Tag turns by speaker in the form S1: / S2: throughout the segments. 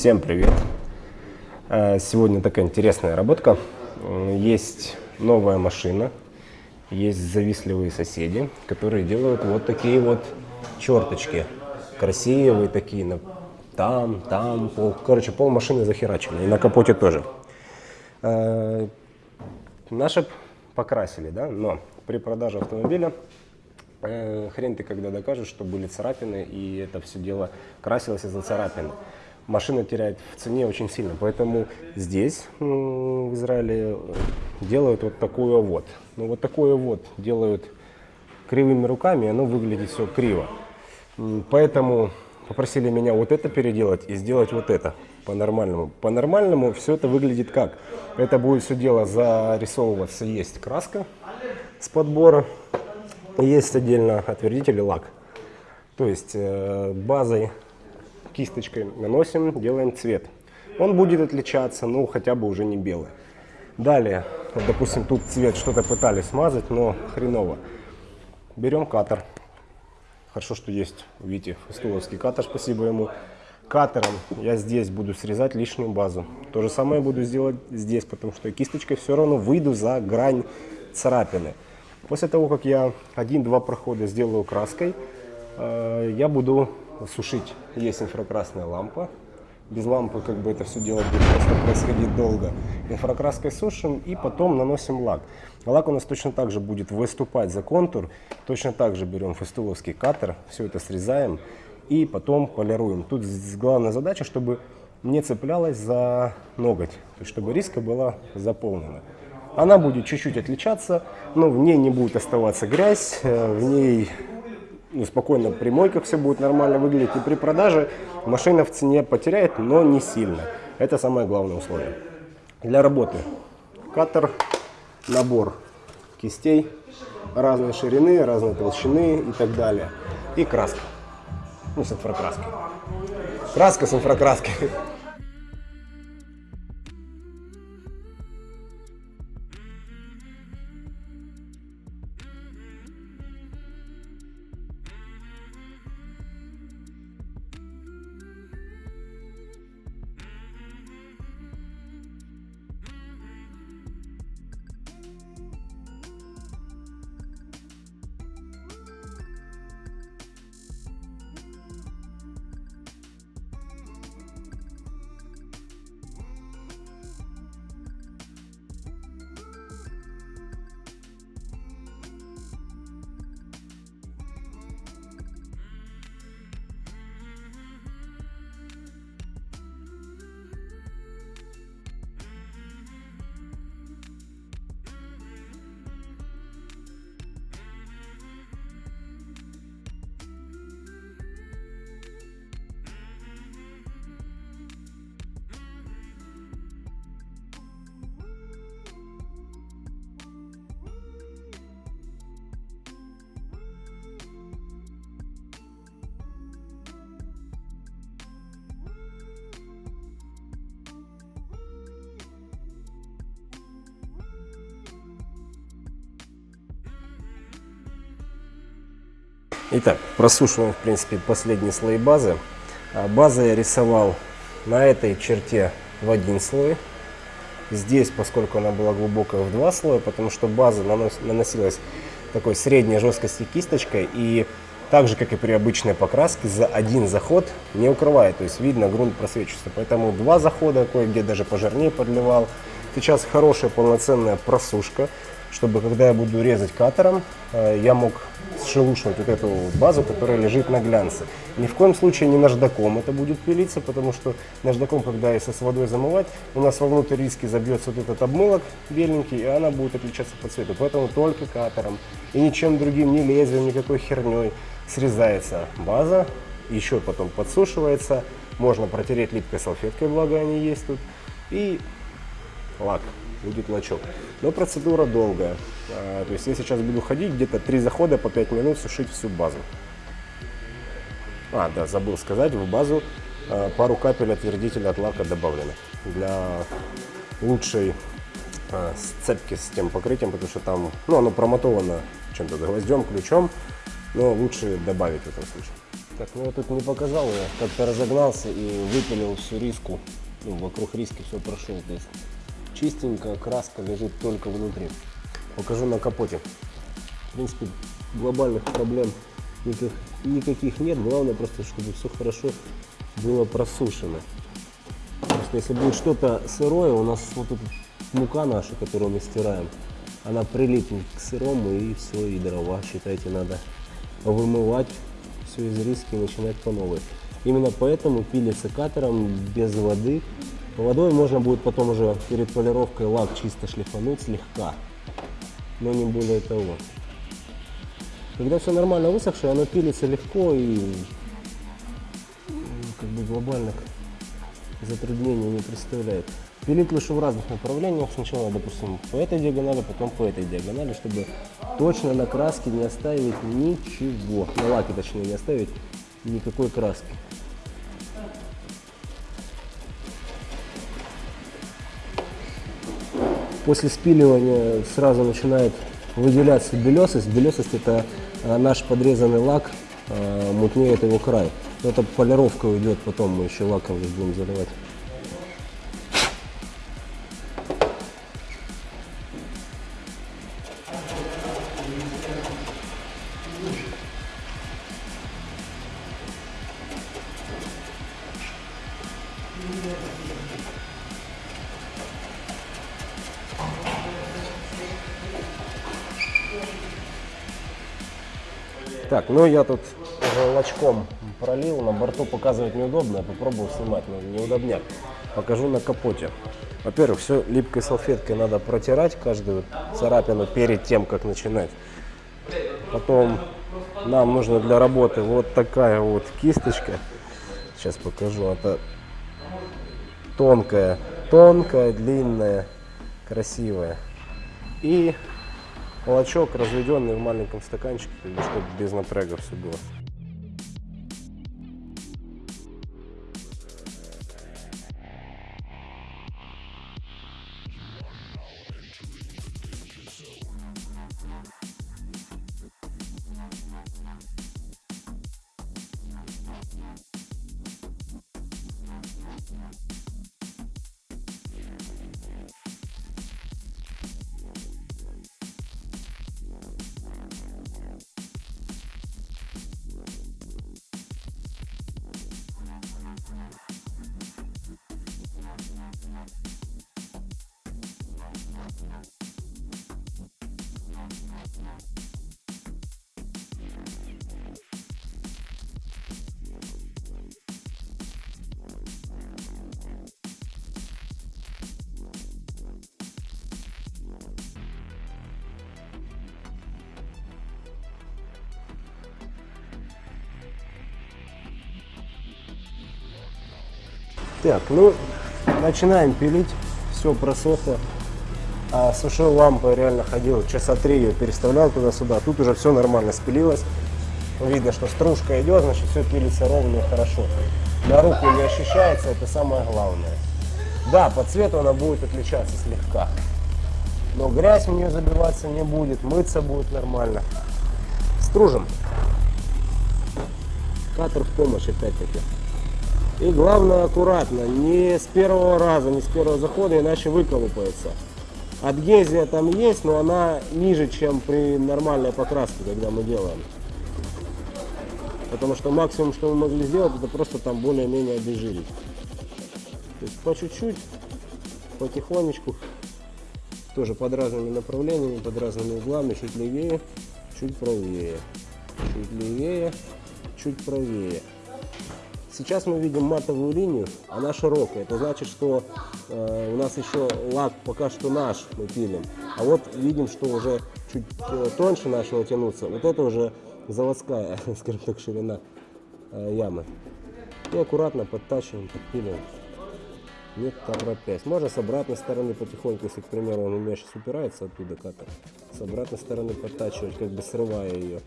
S1: Всем привет! Э, сегодня такая интересная работка. Э, есть новая машина, есть завистливые соседи, которые делают вот такие вот черточки. Красивые такие, там, там, пол, короче, пол машины захерачены, и на капоте тоже. Э, наши покрасили, да, но при продаже автомобиля хрен ты когда докажешь, что были царапины, и это все дело красилось из-за царапин машина теряет в цене очень сильно. Поэтому здесь, в Израиле, делают вот такую вот. Ну вот такое вот делают кривыми руками, оно выглядит все криво. Поэтому попросили меня вот это переделать и сделать вот это по-нормальному. По-нормальному все это выглядит как? Это будет все дело зарисовываться. Есть краска с подбора, есть отдельно отвердитель и лак. То есть э, базой кисточкой наносим, делаем цвет. Он будет отличаться, ну хотя бы уже не белый. Далее, вот, допустим, тут цвет что-то пытались смазать, но хреново. Берем катер. Хорошо, что есть, видите, стуловский катер, спасибо ему. Катером я здесь буду срезать лишнюю базу. То же самое буду сделать здесь, потому что кисточкой все равно выйду за грань царапины. После того, как я один-два прохода сделаю краской, э, я буду сушить. Есть инфракрасная лампа. Без лампы как бы это все дело будет просто происходить долго. Инфракраской сушим и потом наносим лак. Лак у нас точно так же будет выступать за контур. Точно так же берем фестуловский катер, все это срезаем и потом полируем. Тут главная задача, чтобы не цеплялась за ноготь, то есть чтобы риска была заполнена. Она будет чуть-чуть отличаться, но в ней не будет оставаться грязь, э, в ней ну, спокойно при мойках все будет нормально выглядеть. И при продаже машина в цене потеряет, но не сильно. Это самое главное условие. Для работы катер, набор кистей разной ширины, разной толщины и так далее. И краска. Ну, с инфракраской. Краска с инфракраской. Итак, просушиваем, в принципе, последние слои базы. А, базу я рисовал на этой черте в один слой. Здесь, поскольку она была глубокая, в два слоя, потому что база нанос, наносилась такой средней жесткости кисточкой. И так же, как и при обычной покраске, за один заход не укрывает. То есть видно, грунт просвечивается. Поэтому два захода, кое-где даже пожирнее подливал. Сейчас хорошая полноценная просушка чтобы когда я буду резать катером, э, я мог сшелушивать вот эту базу, которая лежит на глянце. Ни в коем случае не наждаком это будет пилиться, потому что наждаком, когда если с водой замывать, у нас вовнутрь риски забьется вот этот обмылок беленький, и она будет отличаться по цвету. Поэтому только катером и ничем другим, ни лезвием, никакой херней срезается база, еще потом подсушивается, можно протереть липкой салфеткой, благо они есть тут, и лак будет лачок. Но процедура долгая. А, то есть я сейчас буду ходить где-то три захода по 5 минут сушить всю базу. А, да, забыл сказать, в базу а, пару капель отвердителя от лака добавлено. Для лучшей а, сцепки с тем покрытием, потому что там, ну, оно промотовано чем-то гвоздем, ключом, но лучше добавить в этом случае. Так, ну я тут не показал, я как-то разогнался и выпилил всю риску. Ну, вокруг риски все прошел. То есть чистенькая краска лежит только внутри. Покажу на капоте. В принципе, глобальных проблем никаких, никаких нет. Главное просто, чтобы все хорошо было просушено. Потому что если будет что-то сырое, у нас вот эта мука наша, которую мы стираем, она прилипнет к сырому и все, и дрова, считайте, надо вымывать все из риски и начинать по новой. Именно поэтому пили секатором без воды. Водой можно будет потом уже перед полировкой лак чисто шлифануть слегка, но не более того. Когда все нормально высохшее, оно пилится легко и как бы глобальных затруднений не представляет. Пилить лучше в разных направлениях. Сначала, допустим, по этой диагонали, потом по этой диагонали, чтобы точно на краске не оставить ничего. На лаке, точнее, не оставить никакой краски. После спиливания сразу начинает выделяться белесость. Белесость это а, наш подрезанный лак, а, мутнеет его край. Это полировка уйдет, потом мы еще лаком будем заливать. Так, ну я тут уже пролил, на борту показывать неудобно, я попробую снимать, но неудобняк. Покажу на капоте. Во-первых, все липкой салфеткой надо протирать каждую царапину перед тем, как начинать. Потом нам нужно для работы вот такая вот кисточка. Сейчас покажу. Это тонкая, тонкая, длинная, красивая. И молочок, разведенный в маленьком стаканчике, чтобы без напряга все было. Так, ну, начинаем пилить. Все просохло. А сушил лампой реально ходил, часа три ее переставлял туда-сюда. Тут уже все нормально спилилось. Видно, что стружка идет, значит все пилится ровно и хорошо. На руку не ощущается, это самое главное. Да, по цвету она будет отличаться слегка. Но грязь в нее забиваться не будет, мыться будет нормально. Стружим. Катер в помощь опять-таки. И главное аккуратно, не с первого раза, не с первого захода, иначе выколупается. Адгезия там есть, но она ниже, чем при нормальной покраске, когда мы делаем. Потому что максимум, что мы могли сделать, это просто там более-менее обезжирить. По чуть-чуть, потихонечку, тоже под разными направлениями, под разными углами, чуть левее, чуть правее, чуть левее, чуть правее. Сейчас мы видим матовую линию, она широкая. Это значит, что э, у нас еще лак пока что наш мы пилим. А вот видим, что уже чуть э, тоньше начало тянуться. Вот это уже заводская, скажем так, ширина э, ямы. И аккуратно подтачиваем, подпиливаем. Не торопясь. Можно с обратной стороны потихоньку, если, к примеру, он у меня сейчас упирается оттуда катер, с обратной стороны подтачивать, как бы срывая ее.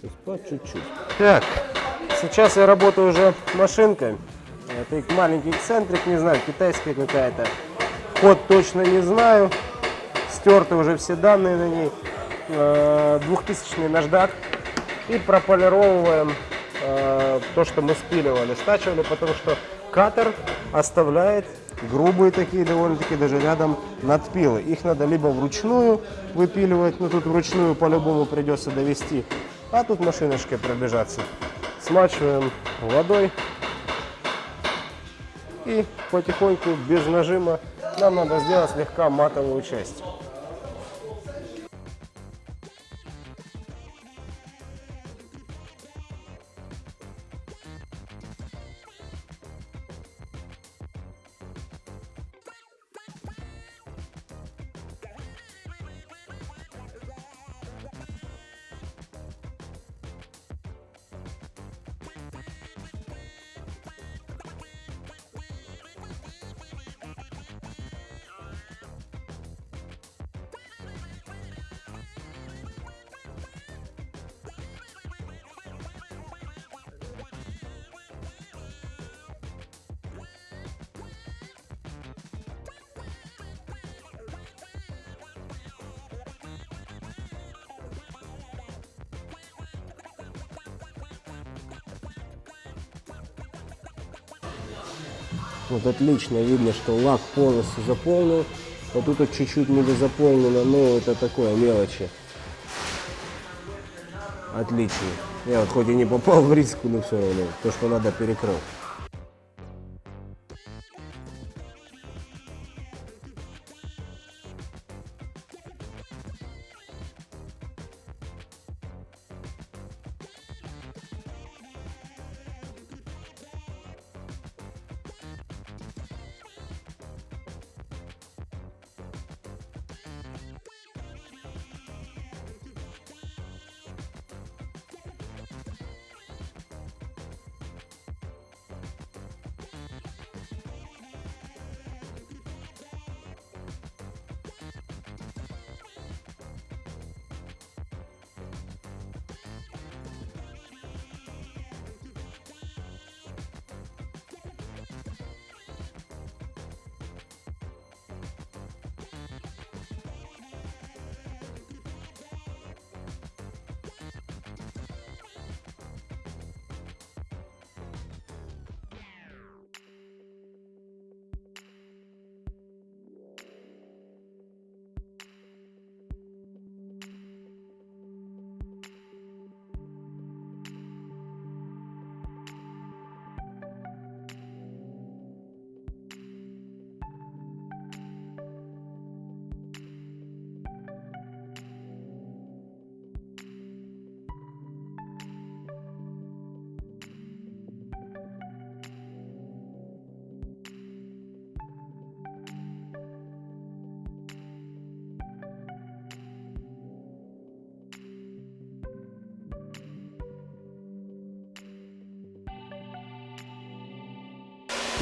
S1: То есть по чуть-чуть. Так, Сейчас я работаю уже машинкой. Это маленький эксцентрик, не знаю, китайская какая-то. Код точно не знаю. Стерты уже все данные на ней. 2000 э, наждак. И прополировываем э, то, что мы спиливали, стачивали, потому что катер оставляет грубые такие, довольно-таки даже рядом надпилы. Их надо либо вручную выпиливать, ну тут вручную по-любому придется довести, а тут машиночкой пробежаться. Смачиваем водой и потихоньку, без нажима, нам надо сделать слегка матовую часть. Вот отлично видно, что лак полностью заполнен. Вот тут вот чуть-чуть недозаполнено, но это такое мелочи. Отлично. Я вот хоть и не попал в риску, но все равно. То, что надо, перекрыл.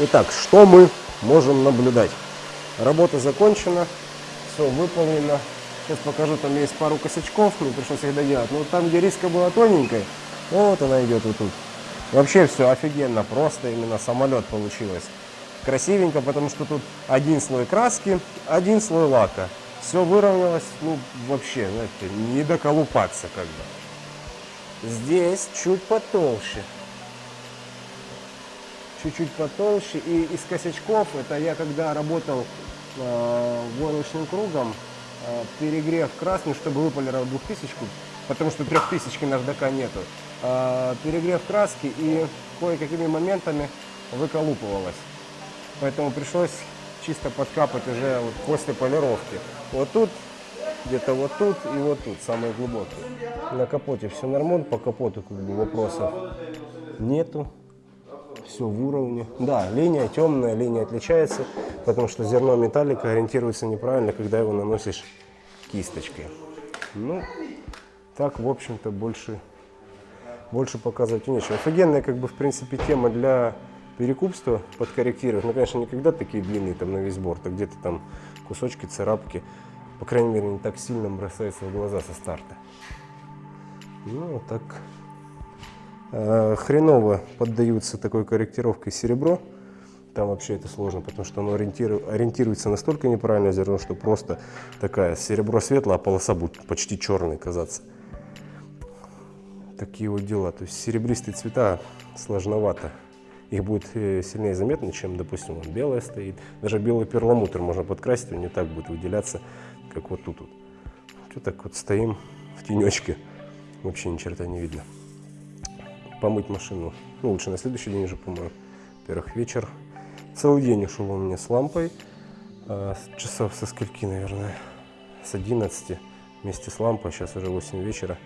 S1: Итак, что мы можем наблюдать? Работа закончена, все выполнено. Сейчас покажу, там есть пару косячков, мне пришлось их доделать. Но там, где риска была тоненькой, вот она идет вот тут. Вообще все офигенно, просто именно самолет получилось. Красивенько, потому что тут один слой краски, один слой лака. Все выровнялось, ну вообще, знаете, не доколупаться как бы. Здесь чуть потолще чуть-чуть потолще. И из косячков, это я когда работал э, войлочным кругом, э, перегрев красный, чтобы выполировать двухтысячку, потому что трехтысячки наждака нету. Э, перегрев краски и кое-какими моментами выколупывалось. Поэтому пришлось чисто подкапать уже вот после полировки. Вот тут, где-то вот тут и вот тут, самые глубокие. На капоте все нормально, по капоту как бы вопросов нету все в уровне. Да, линия темная, линия отличается, потому что зерно металлика ориентируется неправильно, когда его наносишь кисточкой. Ну, так, в общем-то, больше, больше показывать нечего. Офигенная, как бы, в принципе, тема для перекупства подкорректировать. Ну, конечно, никогда такие длинные там на весь борт, а где-то там кусочки, царапки. По крайней мере, не так сильно бросается в глаза со старта. Ну, так хреново поддаются такой корректировкой серебро. Там вообще это сложно, потому что оно ориентируется настолько неправильно зерно, что просто такая серебро светлое, а полоса будет почти черной казаться. такие вот дела. То есть серебристые цвета сложновато. Их будет э, сильнее заметно, чем, допустим, вот белая стоит. Даже белый перламутр можно подкрасить, он не так будет выделяться, как вот тут вот. Вот так вот стоим в тенечке. Вообще ни черта не видно. Помыть машину. Ну, лучше на следующий день уже помою. Во-первых, вечер. Целый день ушел у меня с лампой. С часов со скольки, наверное? С 11 вместе с лампой. Сейчас уже 8 вечера.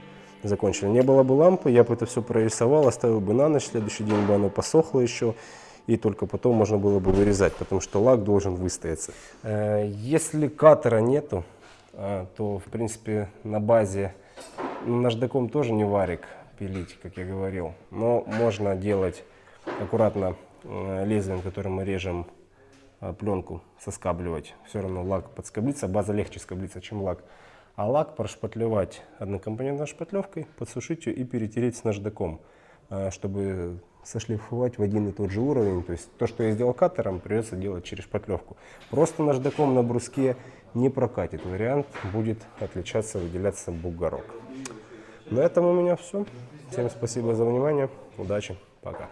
S1: Закончили. Не было бы лампы, я бы это все прорисовал, оставил бы на ночь. Следующий день бы оно посохло еще. И только потом можно было бы вырезать, потому что лак должен выстояться. Э, Если катера нету, а, то, в принципе, на базе ну, наждаком тоже не варик пилить, как я говорил. Но можно делать аккуратно э, лезвием, которым мы режем э, пленку, соскабливать. Все равно лак подскоблится, база легче скоблится, чем лак. А лак прошпатлевать однокомпонентной шпатлевкой, подсушить ее и перетереть с наждаком, э, чтобы сошлифовать в один и тот же уровень. То есть то, что я сделал катером, придется делать через шпатлевку. Просто наждаком на бруске не прокатит. Вариант будет отличаться, выделяться бугорок. На этом у меня все. Всем спасибо за внимание. Удачи. Пока.